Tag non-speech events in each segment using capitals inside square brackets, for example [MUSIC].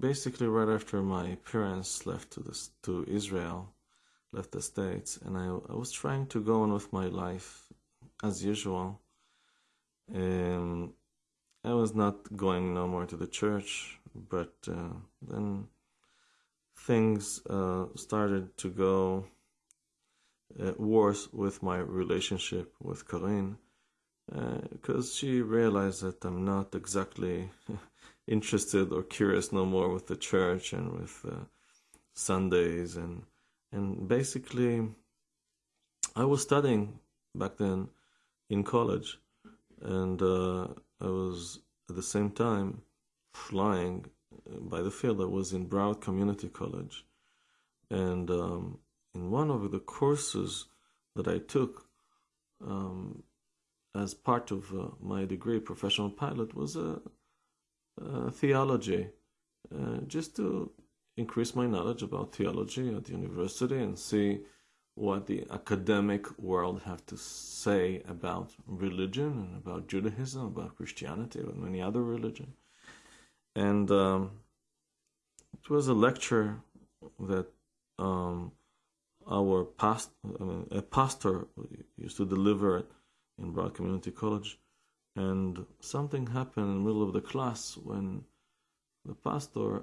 basically right after my parents left to this to Israel, left the states, and I, I was trying to go on with my life as usual. Um, I was not going no more to the church, but uh, then things uh, started to go uh, worse with my relationship with Corinne because uh, she realized that I'm not exactly [LAUGHS] interested or curious no more with the church and with uh, Sundays. And and basically I was studying back then in college. And uh, I was at the same time flying by the field. I was in Broward Community College. And um, in one of the courses that I took um, as part of uh, my degree, professional pilot, was a, a theology, uh, just to increase my knowledge about theology at the university and see what the academic world have to say about religion and about Judaism, about Christianity, and many other religions. And um, it was a lecture that um, our past, I mean, a pastor used to deliver in Broward Community College, and something happened in the middle of the class when the pastor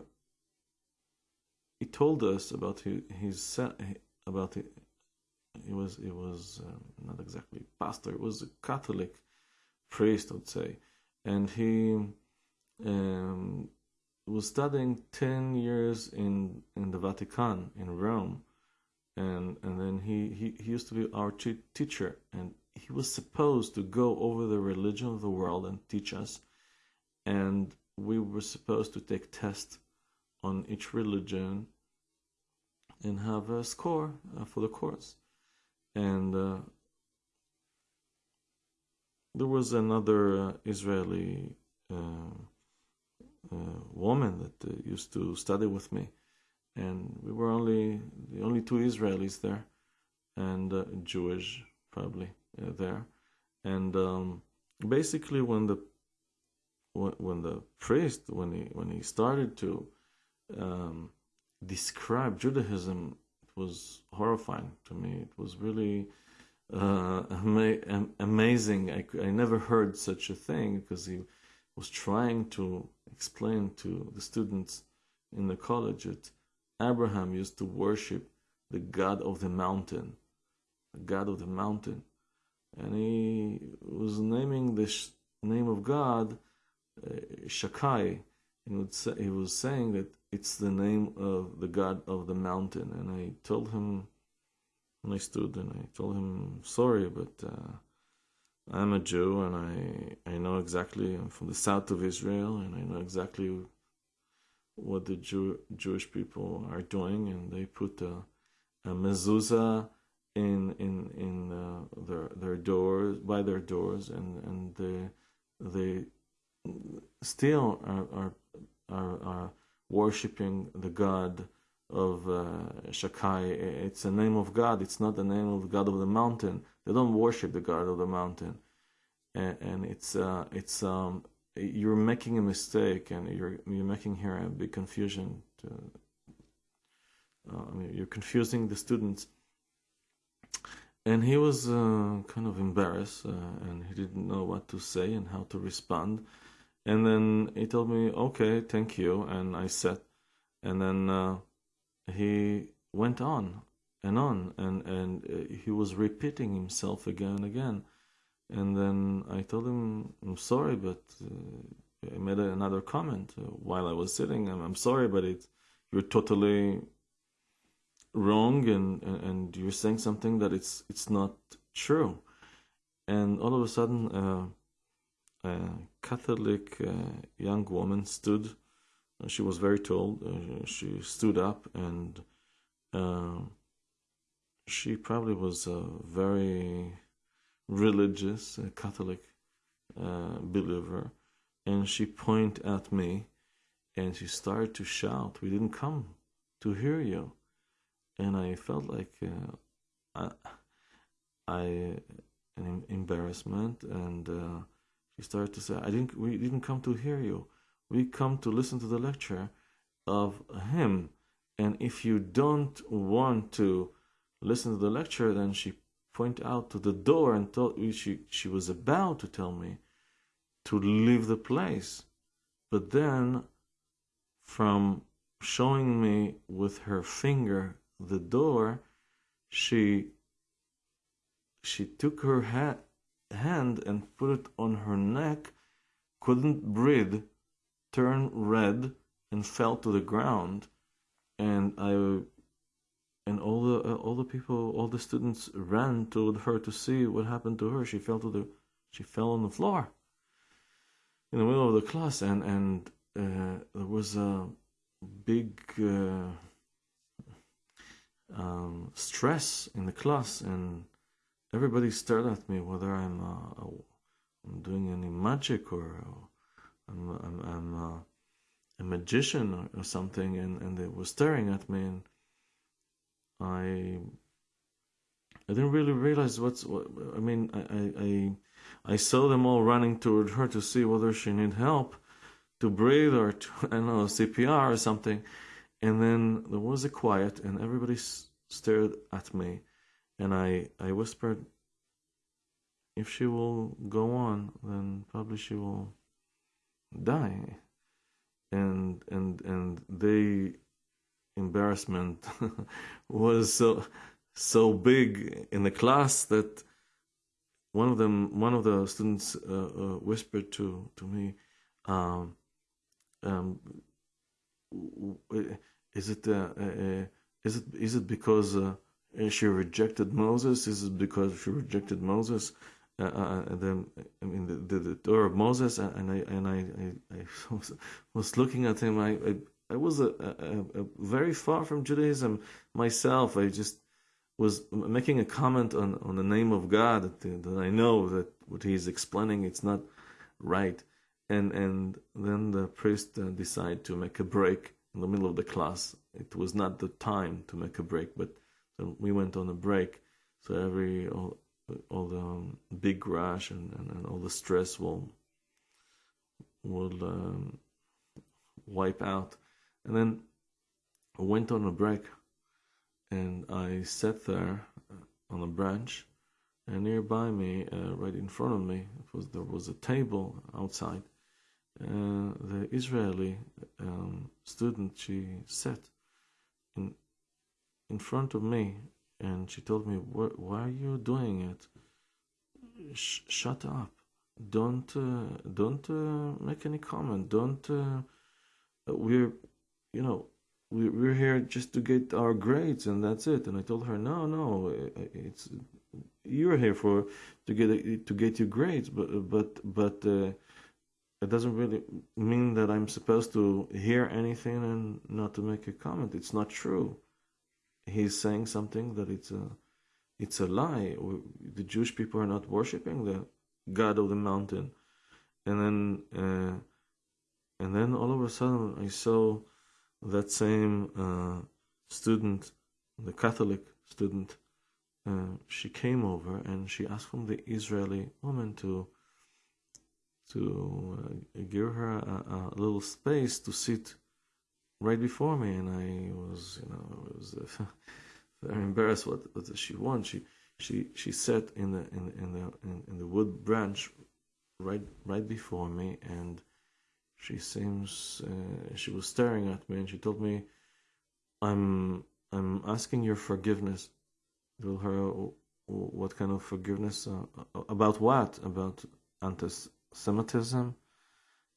he told us about his, his about it. He was he was um, not exactly pastor. It was a Catholic priest, I would say, and he um, was studying ten years in in the Vatican in Rome, and and then he he, he used to be our teacher, and he was supposed to go over the religion of the world and teach us, and we were supposed to take tests on each religion and have a score uh, for the course. And uh, there was another uh, Israeli uh, uh, woman that uh, used to study with me, and we were only the only two Israelis there, and Jewish probably there, and um, basically when the when, when the priest when he when he started to um, describe Judaism, it was horrifying to me. It was really uh, ama- amazing. I, I never heard such a thing because he was trying to explain to the students in the college that Abraham used to worship the God of the mountain, the God of the mountain and he was naming the sh- name of God uh, Shaddai. He, would say, he was saying that it's the name of the God of the mountain. And I told him, and I stood and I told him, sorry, but uh, I'm a Jew and I, I know exactly, I'm from the south of Israel and I know exactly what the Jew, Jewish people are doing. And they put a, a mezuzah in in in uh, their their doors by their doors and and they they still are are are, are worshiping the god of uh, Shaddai. It's the name of God. It's not the name of the God of the mountain. They don't worship the God of the mountain, and, and it's uh, it's um, you're making a mistake, and you're you're making here a big confusion. To, uh, I mean, you're confusing the students and he was uh, kind of embarrassed uh, and he didn't know what to say and how to respond. And then he told me okay thank you and i said and then uh, he went on and on and and uh, he was repeating himself again and again. And then i told him i'm sorry but uh, i made another comment uh, while i was sitting. I'm, I'm sorry but it you're totally wrong and, and you're saying something that it's it's not true. And all of a sudden uh, a catholic uh, young woman stood uh, she was very tall uh, she stood up and uh, she probably was a very religious catholic uh, believer. And she pointed at me and she started to shout we didn't come to hear you and I felt like uh, I, I an embarrassment, and uh, she started to say, "I didn't. We didn't come to hear you. We come to listen to the lecture." of him. And if you don't want to listen to the lecture, then she pointed out to the door and told me she, she was about to tell me to leave the place. But then, from showing me with her finger the door, she she took her ha- hand and put it on her neck, couldn't breathe, turned red, and fell to the ground. And I and all the uh, all the people, all the students ran toward her to see what happened to her. She fell to the she fell on the floor in the middle of the class, and and uh, there was a big uh, um, stress in the class, and everybody stared at me whether I'm, uh, I'm doing any magic or I'm, I'm, I'm uh, a magician or, or, something, and, and they were staring at me, and I I didn't really realize what's what. I mean, I, I I saw them all running toward her to see whether she need help to breathe or to [LAUGHS] I don't know CPR or something, and then there was a quiet, and everybody stared at me, and I I whispered, "If she will go on, then probably she will die." And and and they embarrassment [LAUGHS] was so so big in the class that one of them one of the students uh, uh, whispered to to me um, um, is it uh, uh, is it is it because uh, she rejected Moses? Is it because she rejected Moses? Uh, then I mean the, the, the, door of Moses, and I and I, I, I was looking at him. I I, I was a, a, a, very far from Judaism myself. I just was making a comment on, on the name of God that, that I know that what he's explaining it's not right, and and then the priest decided to make a break in the middle of the class. It was not the time to make a break, but so we went on a break. So every all, all the um, big rush and, and, and, all the stress will will um, wipe out. And then I went on a break, and I sat there uh, on a branch, and nearby me, uh, right in front of me, was there was a table outside, uh, the Israeli um, student she sat in in front of me and she told me why are you doing it? Sh- shut up. Don't uh, don't uh, make any comment. Don't uh, we're you know we, we're here just to get our grades and that's it. And i told her no no it's you're here for to get to get your grades but but but uh, it doesn't really mean that I'm supposed to hear anything and not to make a comment. It's not true. He's saying something that it's a it's a lie. The Jewish people are not worshiping the God of the mountain, and then uh, and then all of a sudden I saw that same uh, student, the Catholic student. Uh, she came over and she asked from the Israeli woman to to uh, give her a, a, little space to sit right before me, and I was, you know, I was uh, [LAUGHS] very embarrassed. What, what does she want? She she she sat in the in, in the in, in the wood branch right right before me, and she seems uh, she was staring at me, and she told me, "I'm I'm asking your forgiveness." Told her what kind of forgiveness uh, about what about antes Semitism.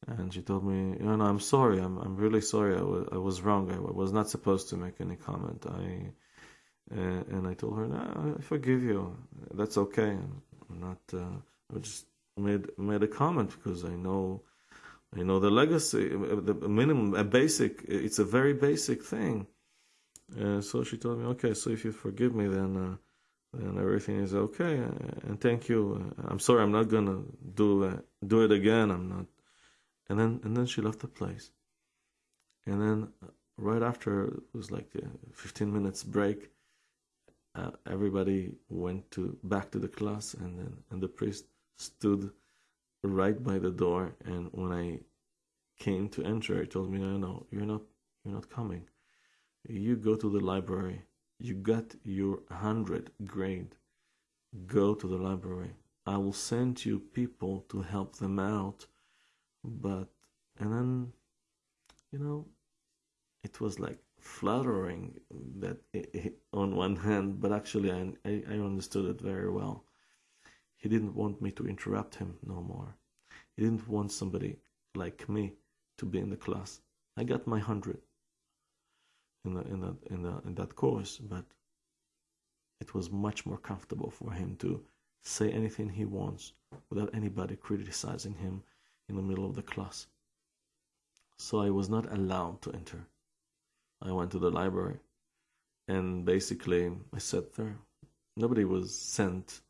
And she told me, you know, I'm sorry. I'm, I'm really sorry. I was, I was wrong. I was not supposed to make any comment. I, uh, and I told her, no, I forgive you. That's okay. I'm not, uh, I just made, made a comment because I know, I know the legacy, the minimum, a basic, it's a very basic thing. Uh, so she told me, okay, so if you forgive me, then, uh, and everything is okay. And thank you. I'm sorry, I'm not gonna do uh, do it again. I'm not. And then and then she left the place. And then right after it was like a 15 minutes break. Uh, everybody went to back to the class, and then and the priest stood right by the door. And when I came to enter, he told me, "No, no, you're not, you're not coming. You go to the library. You got your 100 grade. Go to the library. I will send you people to help them out. But, and then, you know, it was like flattering that it, on one hand, but actually I, I understood it very well. He didn't want me to interrupt him no more. He didn't want somebody like me to be in the class. I got my hundred in the, in that in the, in that course, but it was much more comfortable for him to say anything he wants without anybody criticizing him in the middle of the class. So I was not allowed to enter. I went to the library and basically I sat there. Nobody was sent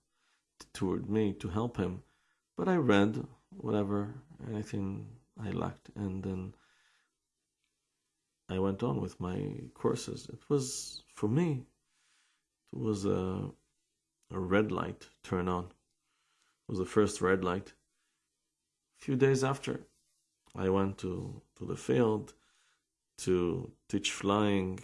toward me to help him, but I read whatever, anything I lacked, and then I went on with my courses. It was, for me, it was a, a red light turn on. It was the first red light. A few days after, I went to, to the field to teach flying.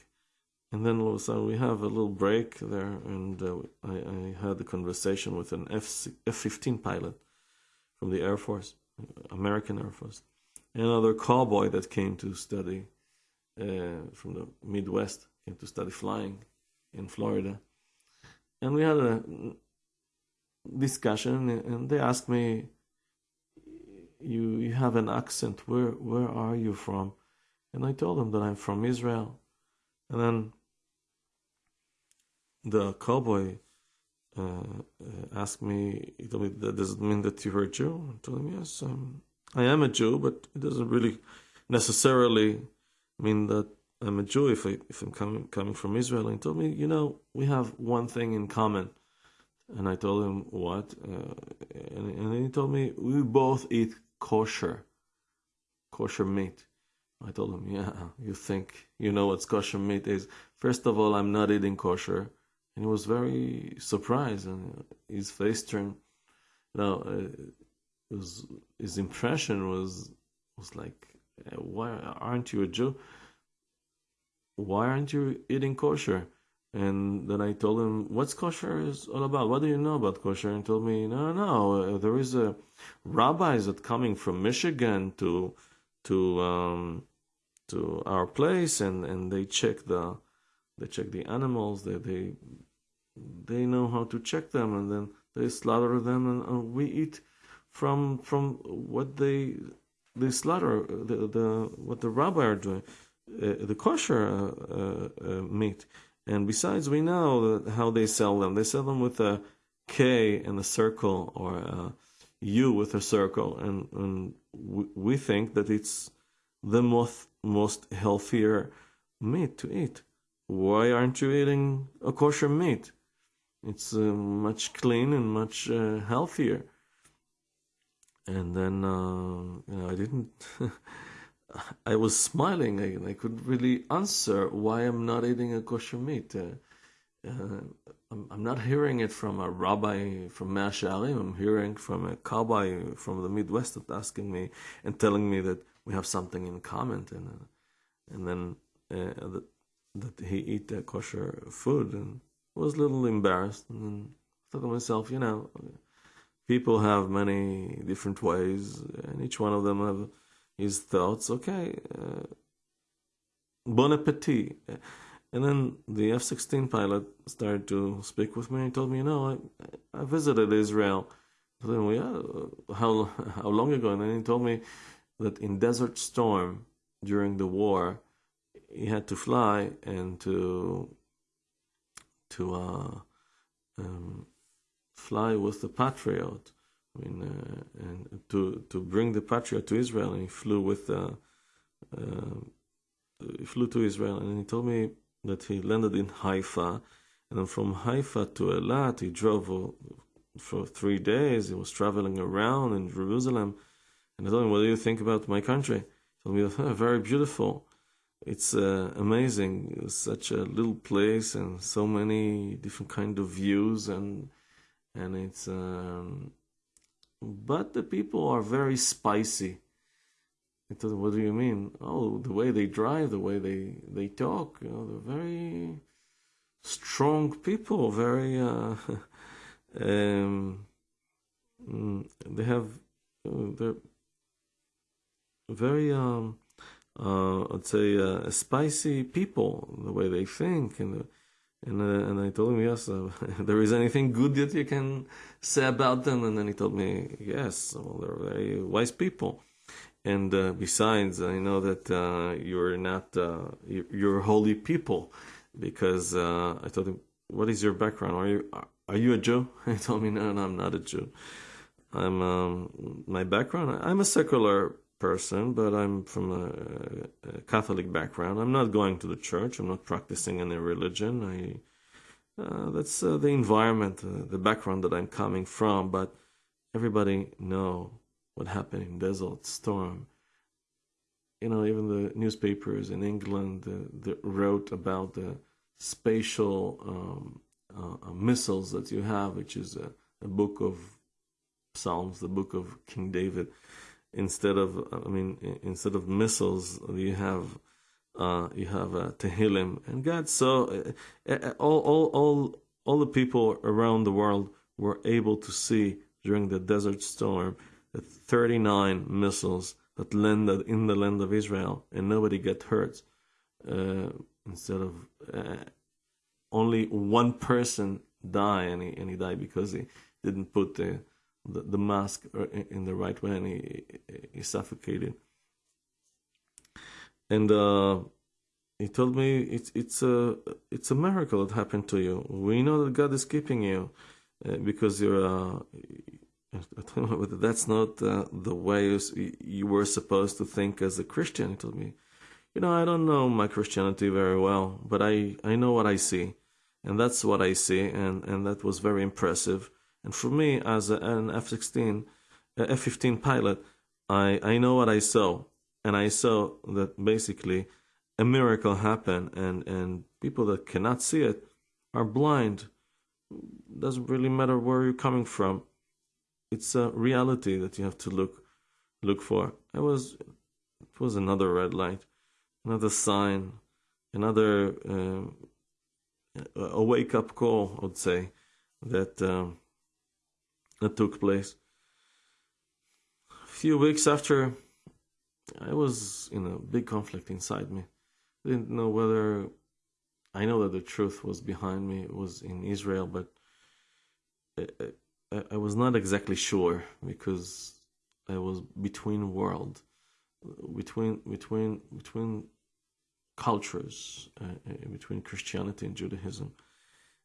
And then all of a sudden we have a little break there, and uh, I, I, had a conversation with an F F fifteen pilot from the Air Force, American Air Force, and another cowboy that came to study uh, from the Midwest, came to study flying in Florida. And we had a discussion, and they asked me, "You you have an accent. Where where are you from?" And I told them that I'm from Israel. And then the cowboy uh, asked me, he told me, does it mean that you're a Jew? I told him, yes, um, I am a Jew, but it doesn't really necessarily mean that I'm a Jew if, I, if I'm coming, coming from Israel. And he told me, you know, we have one thing in common. And I told him, what? Uh, and, and he told me, we both eat kosher, kosher meat. I told him, yeah, you think you know what kosher meat is. First of all, I'm not eating kosher. And he was very surprised and his face turned, you know, uh, was, his impression was, was like, why aren't you a Jew? Why aren't you eating kosher? And then I told him, what's kosher is all about? What do you know about kosher? And told me, no, no, uh, there is a rabbis that coming from Michigan to, to, um, to our place and, and they check the they check the animals they they they know how to check them and then they slaughter them and, and we eat from from what they they slaughter the, the what the rabbi are doing uh, the kosher uh, uh, uh meat and besides we know how they sell them they sell them with a K in a circle or a U with a circle and and we, we think that it's the most most healthier meat to eat. Why aren't you eating a kosher meat? It's uh, much clean and much uh, healthier. And then uh, you know I didn't. [LAUGHS] I was smiling. I, I couldn't really answer why I'm not eating a kosher meat. Uh, uh, I'm, I'm, not hearing it from a rabbi from Mea Shearim. I'm hearing from a cowboy from the Midwest that's asking me and telling me that we have something in common, and uh, and then uh, that that he eat kosher food, and was a little embarrassed, and then thought to myself, you know, people have many different ways, and each one of them have his thoughts. Okay, uh, bon appetit. And then the F 16 pilot started to speak with me. He told me, you know, I, I visited Israel. I told him, yeah, how, how long ago? And then he told me, that in Desert Storm during the war, he had to fly and to to uh, um, fly with the Patriot. I mean, uh, and to to bring the Patriot to Israel, and he flew with the. Uh, he flew to Israel, and he told me that he landed in Haifa, and then from Haifa to Eilat, he drove uh, for three days. He was traveling around in Jerusalem and I told him, "What do you think about my country?" He told me, [LAUGHS] oh, "Very beautiful. It's uh, amazing. It's such a little place and so many different kind of views and and it's um, but the people are very spicy. "What do you mean? Oh, the way they drive, the way they they talk. You know, they're very strong people. Very, uh, [LAUGHS] um, mm, they have, uh, they're very, um, uh, I'd say, uh, spicy people. The way they think and the, and uh, and I told him yes. Uh, [LAUGHS] there is anything good that you can say about them? And then he told me yes. Well, they're very wise people. And uh, besides, I know that uh, you're not uh, you're holy people, because uh, I told him, "What is your background? Are you are you a Jew?" [LAUGHS] He told me, "No, no, I'm not a Jew. I'm um, my background. I'm a secular person, but I'm from a, a, Catholic background. I'm not going to the church. I'm not practicing any religion. I uh, that's uh, the environment, uh, the background that I'm coming from. But everybody know what happened in Desert Storm. You know, even the newspapers in England uh, wrote about the spatial um, uh, uh, missiles that you have, which is a, a book of Psalms, the book of King David instead of I mean instead of missiles you have uh, you have uh, Tehillim. And God so uh, uh, all all all all the people around the world were able to see during the desert storm the 39 missiles that landed in the land of Israel and nobody got hurt uh, instead of uh, only one person die and he, and he died because he didn't put the the, the mask in the right way and he, he suffocated. And uh, he told me it's it's a it's a miracle that happened to you. We know that God is keeping you uh, because you're. Uh, [LAUGHS] that's not uh, the way you, you were supposed to think as a Christian. He told me, you know, I don't know my Christianity very well, but I, I know what I see, and that's what I see, and, and that was very impressive. And for me, as an F-16, F-15 pilot, I, I know what I saw. And I saw that basically a miracle happened and, and people that cannot see it are blind. Doesn't really matter where you're coming from. It's a reality that you have to look look for. It was it was another red light, another sign, another um, a wake up call. I would say that um, that took place. A few weeks after, I was in a big conflict inside me. I didn't know whether I know that the truth was behind me, it was in Israel, but I, I, I was not exactly sure because I was between world, between between between cultures, uh, uh between Christianity and Judaism.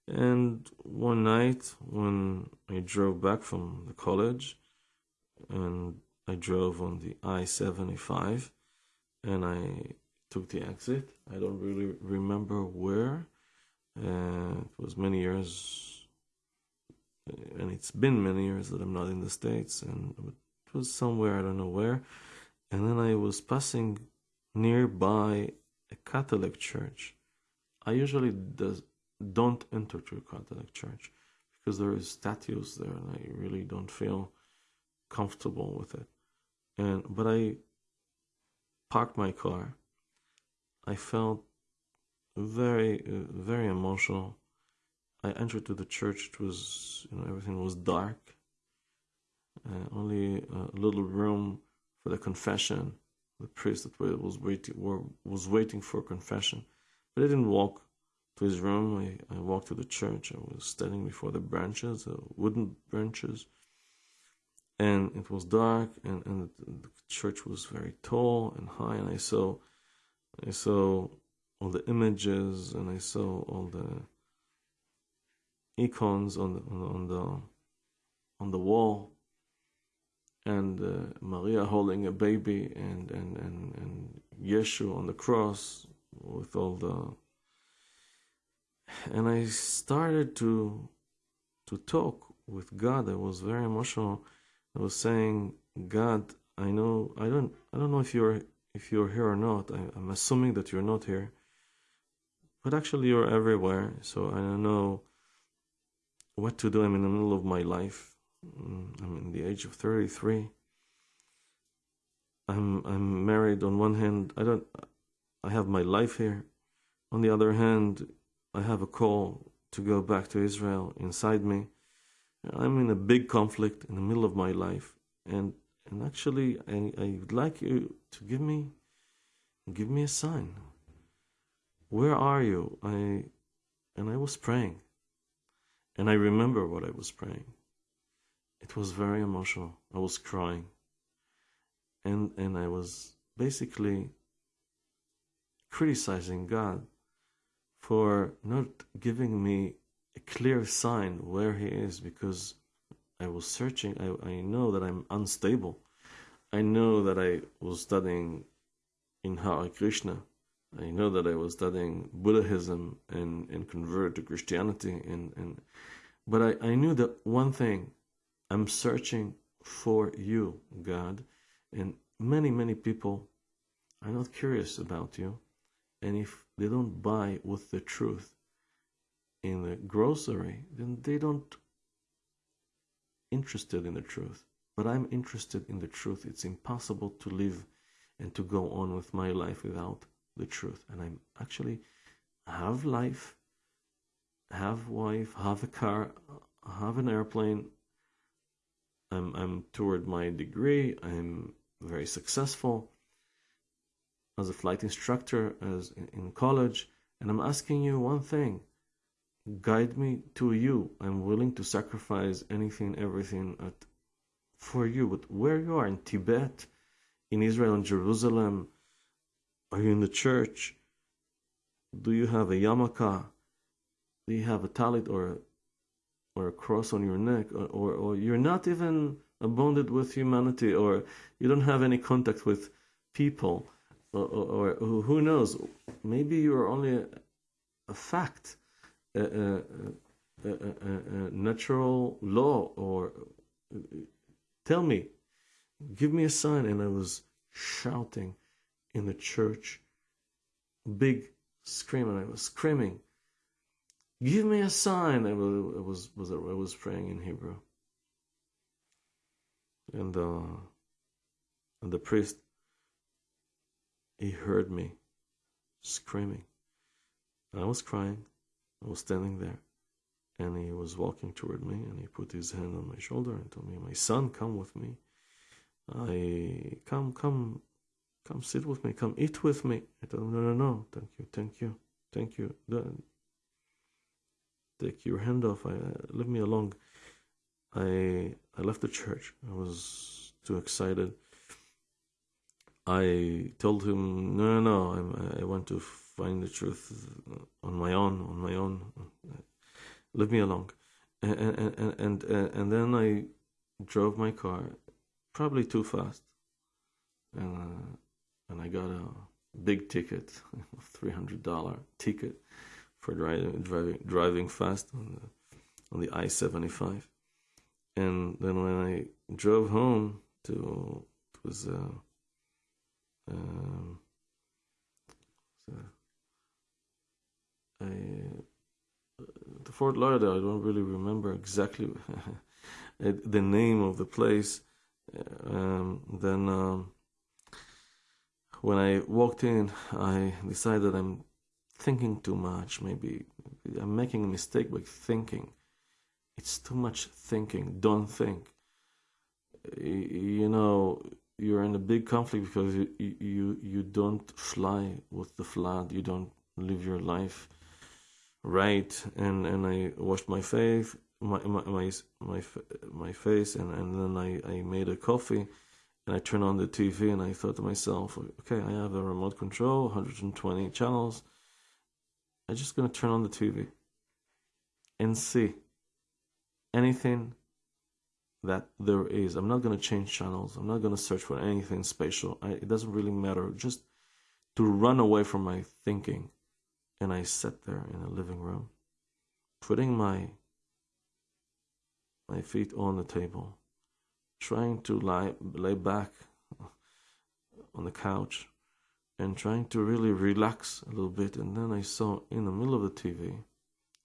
And one night when drove back from the college and I drove on the I 75 and I took the exit. I don't really remember where. Uh, it was many years, and it's been many years that I'm not in the States, and it was somewhere, I don't know where. And then I was passing nearby a Catholic church. I usually does don't enter to a Catholic church because there is statues there and I really don't feel comfortable with it. And but I parked my car. I felt very very emotional. I entered to the church. It was you know everything was dark. Uh, only a little room for the confession. The priest that was waiting was waiting for confession, but I didn't walk to his room. I, I walked to the church. I was standing before the branches, the wooden branches, and it was dark, and, and the church was very tall and high, and I saw, I saw all the images, and I saw all the icons on the on the on the wall, and uh, Maria holding a baby, and and and and Yeshua on the cross with all the and I started to to talk with God. I was very emotional. I was saying, God, I know I don't I don't know if you're if you're here or not. I, I'm assuming that you're not here, but actually you're everywhere. So I don't know what to do. I'm in the middle of my life. Mm, I'm in the age of 33. I'm I'm married on one hand. I don't. I have my life here. On the other hand, I have a call to go back to Israel inside me. I'm in a big conflict in the middle of my life, and and actually, I would like you to give me give me a sign. Where are you? I and I was praying, and I remember what I was praying. It was very emotional. I was crying and and I was basically criticizing God for not giving me a clear sign where He is because I was searching. I, I know that I'm unstable. I know that I was studying in Hare Krishna. I know that I was studying Buddhism and, and converted to Christianity and, and but I, I knew that one thing I'm searching for you, God, and many, many people are not curious about you. And if they don't buy with the truth in the grocery, then they don't interested in the truth. But I'm interested in the truth. It's impossible to live and to go on with my life without the truth. And I'm actually have life, have wife, have a car, have an airplane, I'm I'm toward my degree. I'm very successful as a flight instructor as in, in college, and I'm asking you one thing: guide me to you. I'm willing to sacrifice anything, everything at, for you. But where you are in Tibet, in Israel and Jerusalem, are you in the church? Do you have a yarmulke? Do you have a talit or or a cross on your neck, or, or, or you're not even bonded with humanity, or you don't have any contact with people, or, or, or who knows, maybe you're only a, a fact, a, a, a, natural law, or tell me, give me a sign. And I was shouting in the church, big scream, and I was screaming Give me a sign. I was was I was praying in Hebrew, and uh, and the priest he heard me screaming. and I was crying. I was standing there, and he was walking toward me, and he put his hand on my shoulder and told me, "My son, come with me. I come, come, come, sit with me. Come eat with me." I told him, "No, no, no. Thank you, thank you, thank you take your hand off. I, leave me alone. I I left the church. I was too excited. I told him, no, no, no. I'm, I want to find the truth on my own, on my own. Leave me alone. And and and and, then I drove my car, probably too fast, and uh, and I got a big ticket, [LAUGHS] three hundred dollar ticket for driving driving driving fast on the on the I seventy five, and then when I drove home to it was uh, um, so I, the Fort Lauderdale. I don't really remember exactly [LAUGHS] the name of the place. Um, then um, when I walked in, I decided I'm thinking too much. Maybe I'm making a mistake by thinking. It's too much thinking. Don't think. You know, you're in a big conflict because you you you don't fly with the flood. You don't live your life right. And and I washed my face, my my my my, my face, and and then I I made a coffee. And I turned on the TV and I thought to myself, okay, I have a remote control, 120 channels I'm just going to turn on the TV and see anything that there is. I'm not going to change channels. I'm not going to search for anything special. I, it doesn't really matter. Just to run away from my thinking. And I sat there in the living room, putting my my feet on the table, trying to lie lay back [LAUGHS] on the couch and trying to really relax a little bit. And then I saw in the middle of the TV,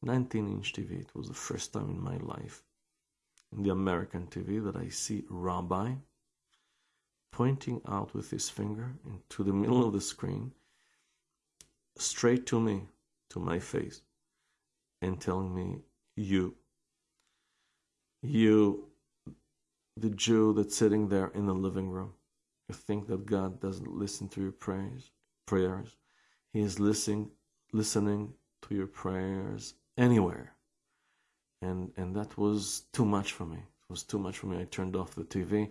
19 inch TV, it was the first time in my life, in the American TV, that I see Rabbi pointing out with his finger into the middle of the screen, straight to me, to my face, and telling me, You, you, the Jew that's sitting there in the living room, you think that God doesn't listen to your prayers? Prayers. He is listening, listening to your prayers anywhere. And and that was too much for me. It was too much for me. I turned off the TV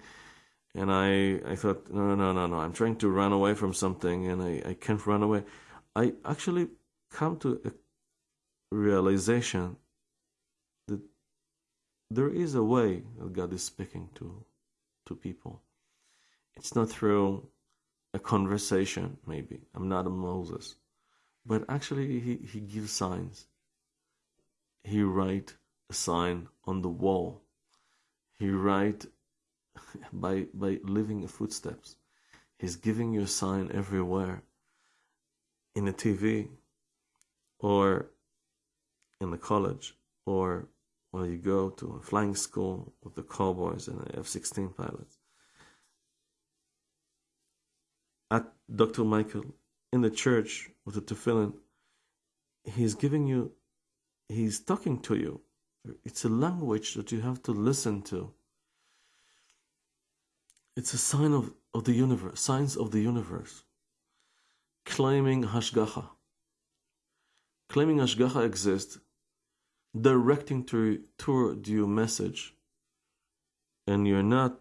and I I thought no no no no I'm trying to run away from something and I, I can't run away. I actually come to a realization that there is a way that God is speaking to to people. It's not through a conversation, maybe. I'm not a Moses. But actually he, he gives signs. He write a sign on the wall. He write [LAUGHS] by by leaving footsteps. He's giving you a sign everywhere. In a TV or in the college or while you go to a flying school with the cowboys and the F 16 pilots. At Dr. Michael in the church with the tefillin, he's giving you, he's talking to you. It's a language that you have to listen to. It's a sign of, of the universe, signs of the universe. Claiming Hashgacha. Claiming Hashgacha exists, directing to, toward you message, and you're not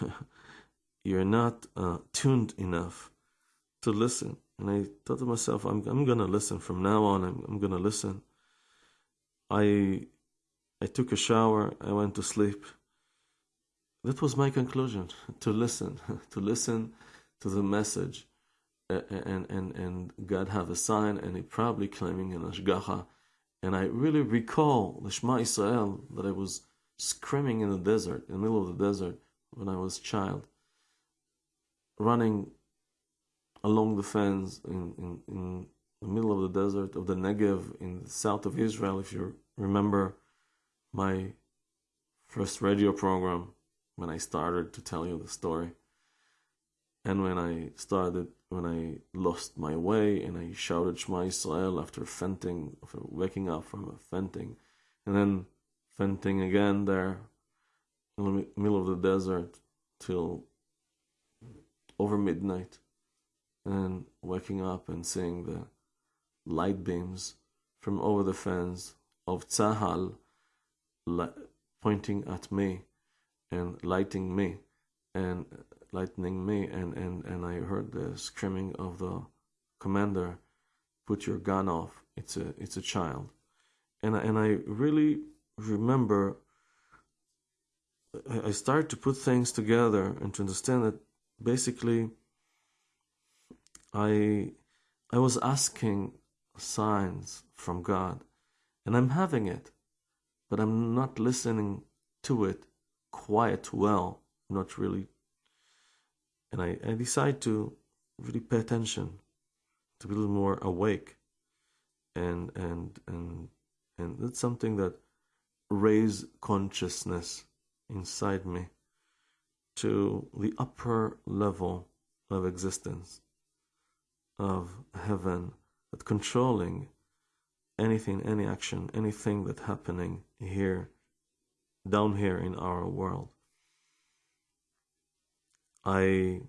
[LAUGHS] you're not uh, tuned enough to listen. And I thought to myself, I'm I'm gonna listen from now on. I'm I'm gonna listen. I I took a shower. I went to sleep. That was my conclusion: [LAUGHS] to listen, [LAUGHS] to listen to the message, and and and God have a sign, and He probably claiming an ashgacha. And I really recall the Shema Israel that I was screaming in the desert, in the middle of the desert, when I was a child, running along the fence in, in, in the middle of the desert of the Negev in the south of Israel. If you remember my first radio program when I started to tell you the story, and when I started, when I lost my way and I shouted Shema Israel after fainting, after waking up from a fainting, and then fainting again there in the middle of the desert till over midnight. And waking up and seeing the light beams from over the fence of Tzahal pointing at me and lighting me and uh, lightening me and, and, and I heard the screaming of the commander put your gun off. It's a it's a child. And I, and I really remember I started to put things together and to understand that basically I I was asking signs from God, and I'm having it, but I'm not listening to it quite well, not really. And I, I decide to really pay attention, to be a little more awake, and and and and that's something that raise consciousness inside me to the upper level of existence of heaven that controlling anything, any action, anything that's happening here, down here in our world. I